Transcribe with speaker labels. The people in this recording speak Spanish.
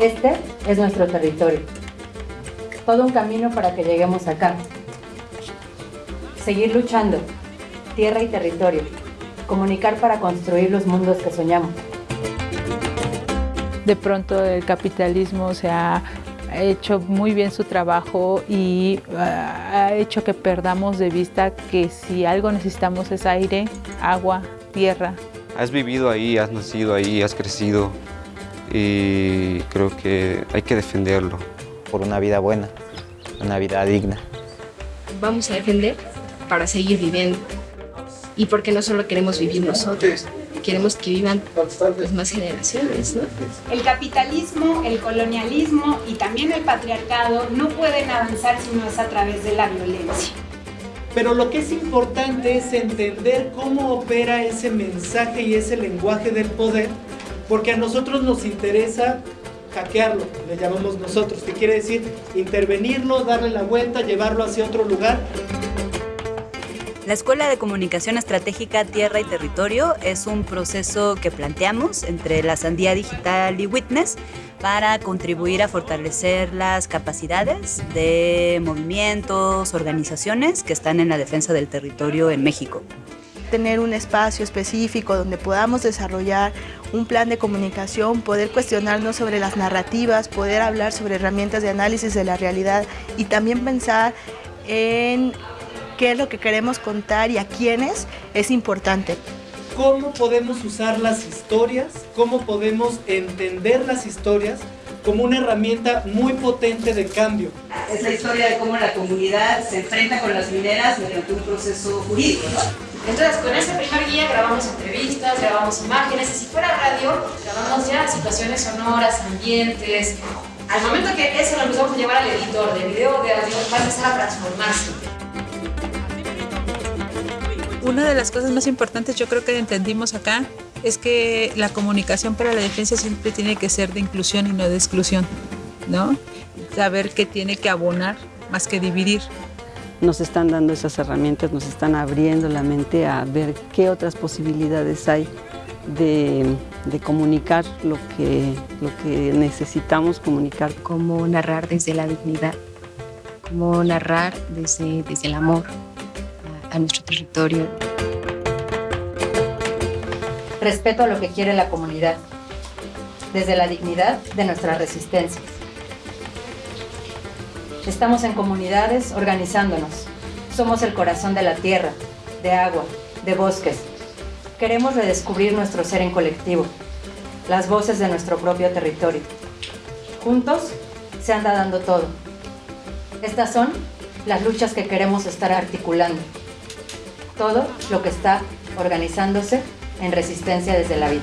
Speaker 1: Este es nuestro territorio. Todo un camino para que lleguemos acá. Seguir luchando, tierra y territorio. Comunicar para construir los mundos que soñamos.
Speaker 2: De pronto el capitalismo se ha hecho muy bien su trabajo y ah, ha hecho que perdamos de vista que si algo necesitamos es aire, agua, tierra.
Speaker 3: Has vivido ahí, has nacido ahí, has crecido y creo que hay que defenderlo.
Speaker 4: Por una vida buena, una vida digna.
Speaker 5: Vamos a defender para seguir viviendo. Y porque no solo queremos vivir nosotros, queremos que vivan las más generaciones, ¿no?
Speaker 6: El capitalismo, el colonialismo y también el patriarcado no pueden avanzar si no es a través de la violencia.
Speaker 7: Pero lo que es importante es entender cómo opera ese mensaje y ese lenguaje del poder, porque a nosotros nos interesa hackearlo, le llamamos nosotros, que quiere decir intervenirlo, darle la vuelta, llevarlo hacia otro lugar.
Speaker 8: La Escuela de Comunicación Estratégica Tierra y Territorio es un proceso que planteamos entre la Sandía Digital y Witness para contribuir a fortalecer las capacidades de movimientos, organizaciones que están en la defensa del territorio en México
Speaker 9: tener un espacio específico donde podamos desarrollar un plan de comunicación, poder cuestionarnos sobre las narrativas, poder hablar sobre herramientas de análisis de la realidad y también pensar en qué es lo que queremos contar y a quiénes es importante.
Speaker 7: ¿Cómo podemos usar las historias? ¿Cómo podemos entender las historias como una herramienta muy potente de cambio?
Speaker 10: Es la historia de cómo la comunidad se enfrenta con las mineras mediante un proceso jurídico.
Speaker 6: Entonces, con ese primer guía grabamos entrevistas, grabamos imágenes, y si fuera radio, grabamos ya situaciones sonoras, ambientes. Al momento que eso lo empezamos a llevar al editor de video, de audio, va a empezar a transformarse.
Speaker 2: Una de las cosas más importantes yo creo que entendimos acá es que la comunicación para la defensa siempre tiene que ser de inclusión y no de exclusión, ¿no? Saber que tiene que abonar más que dividir.
Speaker 11: Nos están dando esas herramientas, nos están abriendo la mente a ver qué otras posibilidades hay de, comunicar lo que, lo que necesitamos comunicar.
Speaker 5: Cómo narrar desde la dignidad, cómo narrar desde, desde el amor, a nuestro territorio.
Speaker 1: Respeto a lo que quiere la comunidad, desde la dignidad de nuestras resistencias. Estamos en comunidades organizándonos. Somos el corazón de la tierra, de agua, de bosques. Queremos redescubrir nuestro ser en colectivo, las voces de nuestro propio territorio. Juntos se anda dando todo. Estas son las luchas que queremos estar articulando todo lo que está organizándose en resistencia desde la vida.